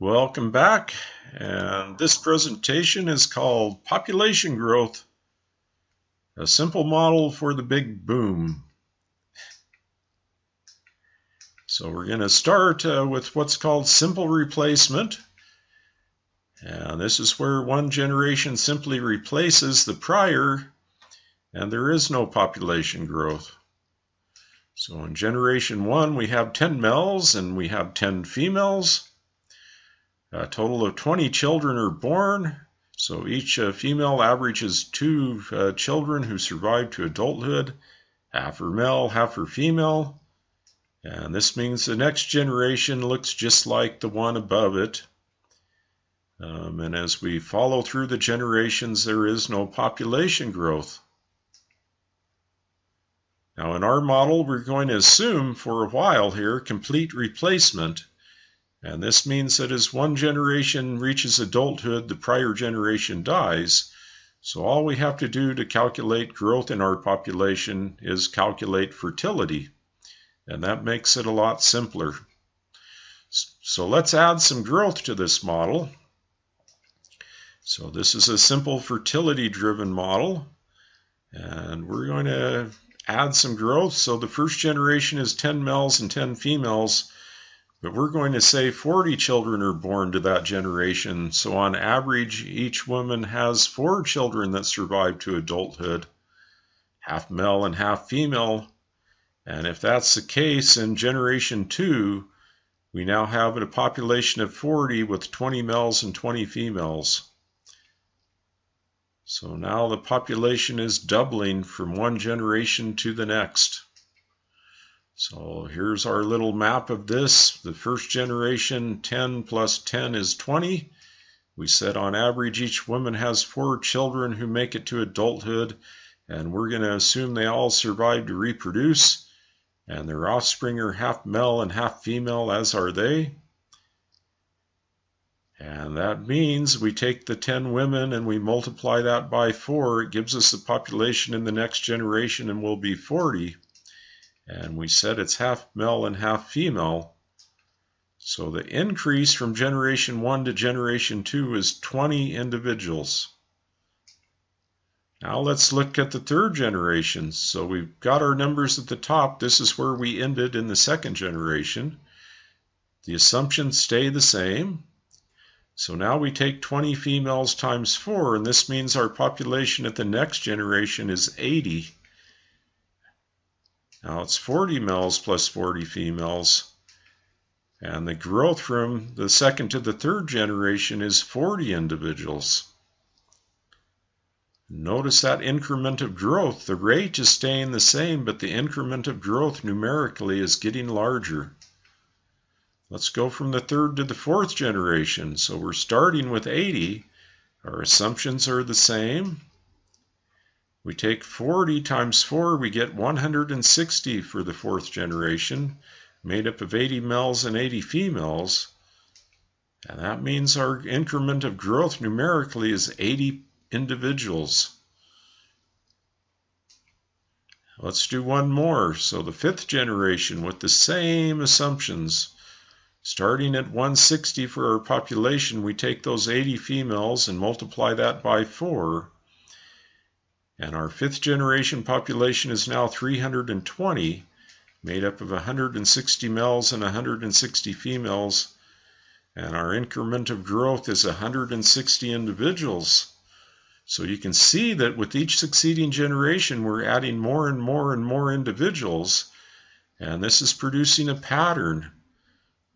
Welcome back. And this presentation is called Population Growth, a simple model for the big boom. So we're going to start uh, with what's called simple replacement. And this is where one generation simply replaces the prior and there is no population growth. So in generation one, we have 10 males and we have 10 females. A total of 20 children are born. So each uh, female averages two uh, children who survive to adulthood. Half are male, half are female. And this means the next generation looks just like the one above it. Um, and as we follow through the generations, there is no population growth. Now in our model, we're going to assume for a while here complete replacement and this means that as one generation reaches adulthood, the prior generation dies. So all we have to do to calculate growth in our population is calculate fertility. And that makes it a lot simpler. So let's add some growth to this model. So this is a simple fertility driven model. And we're going to add some growth. So the first generation is 10 males and 10 females. But we're going to say 40 children are born to that generation. So on average, each woman has four children that survive to adulthood, half male and half female. And if that's the case in generation two, we now have a population of 40 with 20 males and 20 females. So now the population is doubling from one generation to the next. So here's our little map of this. The first generation, 10 plus 10 is 20. We said on average each woman has four children who make it to adulthood, and we're going to assume they all survive to reproduce, and their offspring are half male and half female, as are they. And that means we take the 10 women and we multiply that by 4. It gives us the population in the next generation and will be 40 and we said it's half male and half female. So the increase from generation 1 to generation 2 is 20 individuals. Now let's look at the third generation. So we've got our numbers at the top. This is where we ended in the second generation. The assumptions stay the same. So now we take 20 females times 4, and this means our population at the next generation is 80. Now it's 40 males plus 40 females. And the growth from the second to the third generation is 40 individuals. Notice that increment of growth. The rate is staying the same, but the increment of growth numerically is getting larger. Let's go from the third to the fourth generation. So we're starting with 80. Our assumptions are the same. We take 40 times 4, we get 160 for the fourth generation, made up of 80 males and 80 females. And that means our increment of growth numerically is 80 individuals. Let's do one more. So the fifth generation with the same assumptions. Starting at 160 for our population, we take those 80 females and multiply that by 4. And our fifth generation population is now 320, made up of 160 males and 160 females. And our increment of growth is 160 individuals. So you can see that with each succeeding generation, we're adding more and more and more individuals. And this is producing a pattern,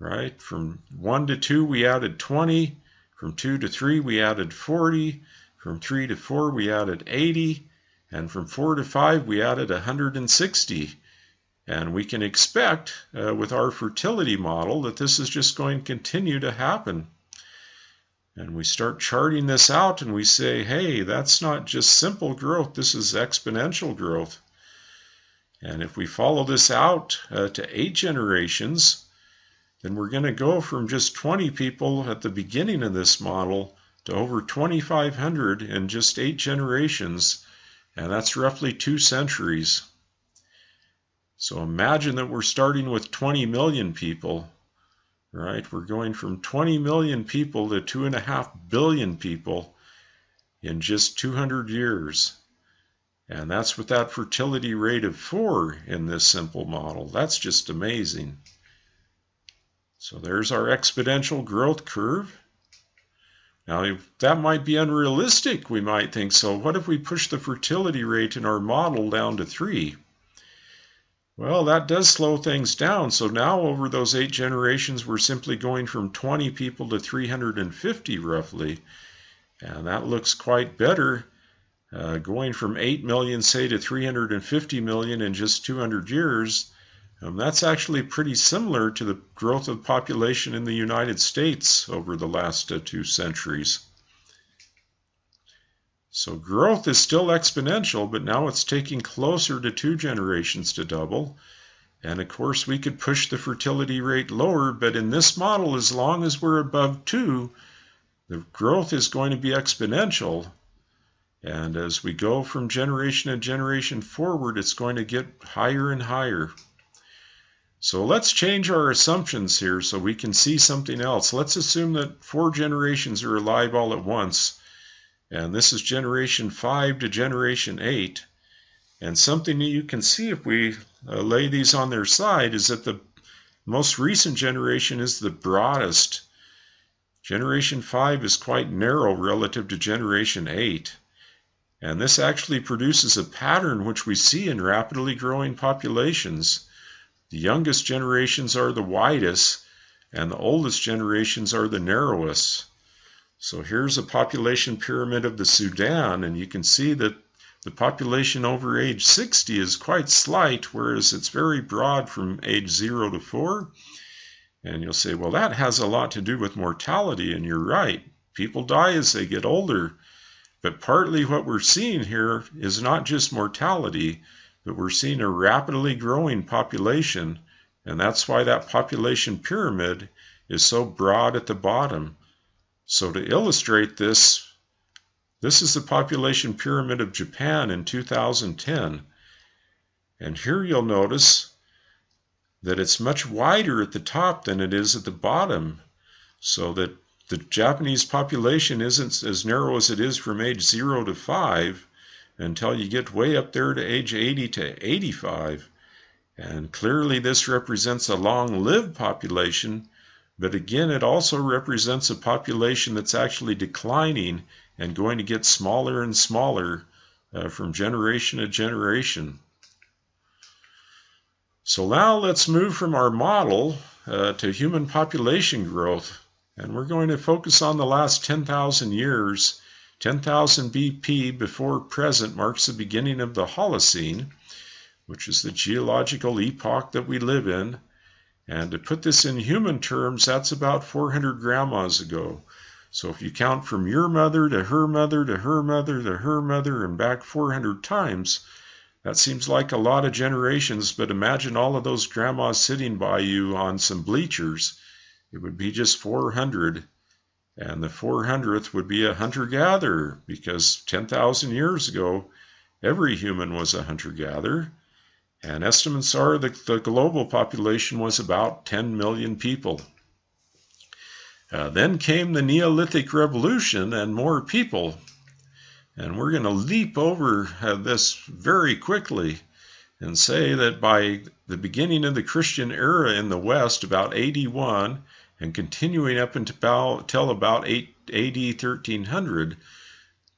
right? From 1 to 2, we added 20. From 2 to 3, we added 40. From 3 to 4, we added 80. And from 4 to 5, we added 160. And we can expect uh, with our fertility model that this is just going to continue to happen. And we start charting this out and we say, hey, that's not just simple growth, this is exponential growth. And if we follow this out uh, to eight generations, then we're going to go from just 20 people at the beginning of this model to over 2,500 in just eight generations and that's roughly two centuries. So imagine that we're starting with 20 million people. right? We're going from 20 million people to 2.5 billion people in just 200 years. And that's with that fertility rate of 4 in this simple model. That's just amazing. So there's our exponential growth curve. Now, that might be unrealistic, we might think. So what if we push the fertility rate in our model down to 3? Well, that does slow things down. So now over those eight generations, we're simply going from 20 people to 350 roughly. And that looks quite better. Uh, going from 8 million, say, to 350 million in just 200 years, um, that's actually pretty similar to the growth of population in the United States over the last uh, two centuries. So growth is still exponential, but now it's taking closer to two generations to double. And of course, we could push the fertility rate lower, but in this model, as long as we're above two, the growth is going to be exponential. And as we go from generation to generation forward, it's going to get higher and higher. So let's change our assumptions here so we can see something else. Let's assume that four generations are alive all at once. And this is generation 5 to generation 8. And something that you can see if we uh, lay these on their side is that the most recent generation is the broadest. Generation 5 is quite narrow relative to generation 8. And this actually produces a pattern which we see in rapidly growing populations. The youngest generations are the widest, and the oldest generations are the narrowest. So here's a population pyramid of the Sudan, and you can see that the population over age 60 is quite slight, whereas it's very broad from age 0 to 4. And you'll say, well, that has a lot to do with mortality, and you're right. People die as they get older. But partly what we're seeing here is not just mortality, we're seeing a rapidly growing population, and that's why that population pyramid is so broad at the bottom. So to illustrate this, this is the population pyramid of Japan in 2010. And here you'll notice that it's much wider at the top than it is at the bottom. So that the Japanese population isn't as narrow as it is from age 0 to 5 until you get way up there to age 80 to 85. And clearly this represents a long-lived population but again, it also represents a population that's actually declining and going to get smaller and smaller uh, from generation to generation. So now let's move from our model uh, to human population growth. And we're going to focus on the last 10,000 years. 10,000 BP before present marks the beginning of the Holocene, which is the geological epoch that we live in. And to put this in human terms, that's about 400 grandmas ago. So if you count from your mother to her mother to her mother to her mother and back 400 times, that seems like a lot of generations, but imagine all of those grandmas sitting by you on some bleachers. It would be just 400. And the 400th would be a hunter gatherer because 10,000 years ago, every human was a hunter gatherer. And estimates are that the global population was about 10 million people. Uh, then came the Neolithic Revolution and more people. And we're going to leap over uh, this very quickly and say that by the beginning of the Christian era in the West, about 81, and continuing up until about 8, AD 1300,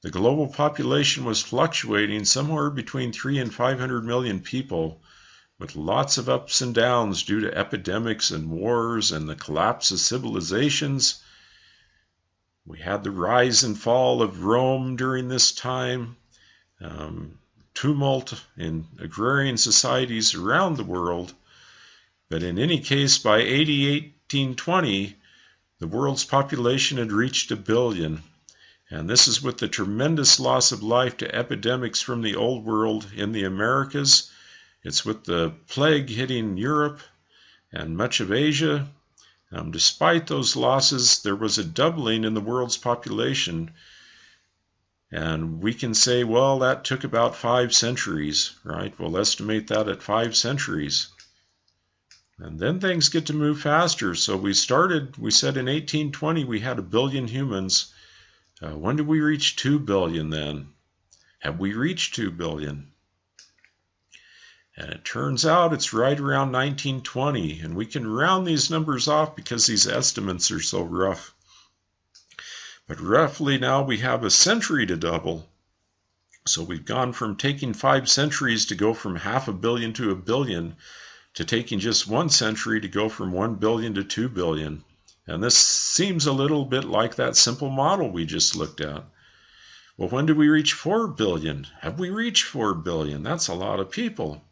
the global population was fluctuating somewhere between 3 and 500 million people, with lots of ups and downs due to epidemics and wars and the collapse of civilizations. We had the rise and fall of Rome during this time, um, tumult in agrarian societies around the world. But in any case, by 1820, the world's population had reached a billion. And this is with the tremendous loss of life to epidemics from the old world in the Americas. It's with the plague hitting Europe and much of Asia. Um, despite those losses, there was a doubling in the world's population. And we can say, well, that took about five centuries, right? We'll estimate that at five centuries. And then things get to move faster. So we started, we said in 1820 we had a billion humans. Uh, when did we reach 2 billion then? Have we reached 2 billion? And it turns out it's right around 1920. And we can round these numbers off because these estimates are so rough. But roughly now we have a century to double. So we've gone from taking five centuries to go from half a billion to a billion to taking just one century to go from 1 billion to 2 billion. And this seems a little bit like that simple model we just looked at. Well, when do we reach 4 billion? Have we reached 4 billion? That's a lot of people.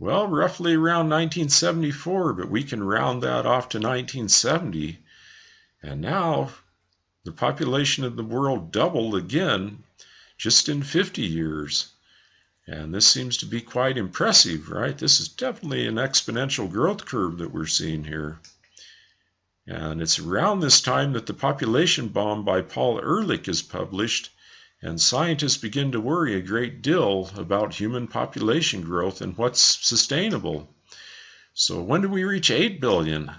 Well, roughly around 1974, but we can round that off to 1970. And now the population of the world doubled again just in 50 years. And this seems to be quite impressive, right? This is definitely an exponential growth curve that we're seeing here. And it's around this time that the population bomb by Paul Ehrlich is published, and scientists begin to worry a great deal about human population growth and what's sustainable. So when do we reach 8 billion?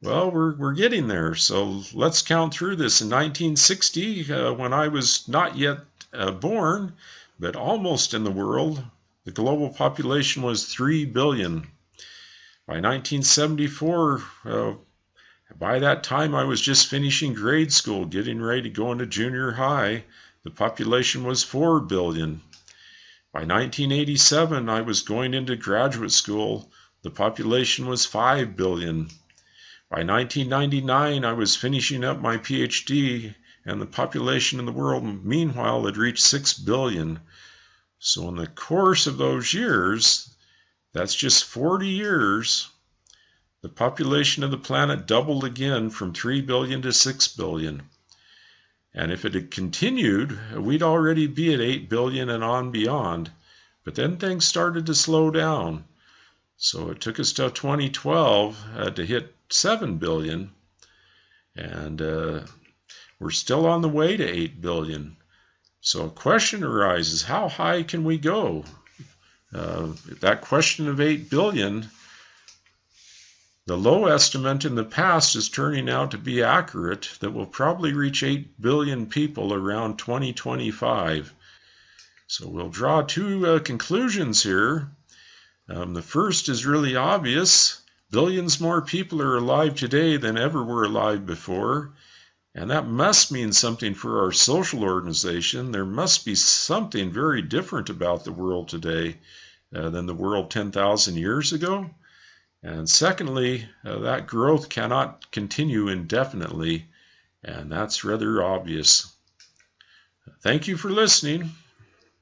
Well, we're, we're getting there. So let's count through this. In 1960, uh, when I was not yet uh, born, but almost in the world, the global population was 3 billion. By 1974, uh, by that time I was just finishing grade school, getting ready to go into junior high. The population was 4 billion. By 1987, I was going into graduate school. The population was 5 billion. By 1999, I was finishing up my PhD and the population in the world meanwhile had reached 6 billion. So in the course of those years, that's just 40 years, the population of the planet doubled again from 3 billion to 6 billion. And if it had continued, we'd already be at 8 billion and on beyond. But then things started to slow down. So it took us till 2012 uh, to hit 7 billion. And uh, we're still on the way to 8 billion. So a question arises, how high can we go? Uh, that question of 8 billion, the low estimate in the past is turning out to be accurate that we'll probably reach 8 billion people around 2025. So we'll draw two uh, conclusions here. Um, the first is really obvious. Billions more people are alive today than ever were alive before. And that must mean something for our social organization. There must be something very different about the world today uh, than the world 10,000 years ago. And secondly, uh, that growth cannot continue indefinitely, and that's rather obvious. Thank you for listening.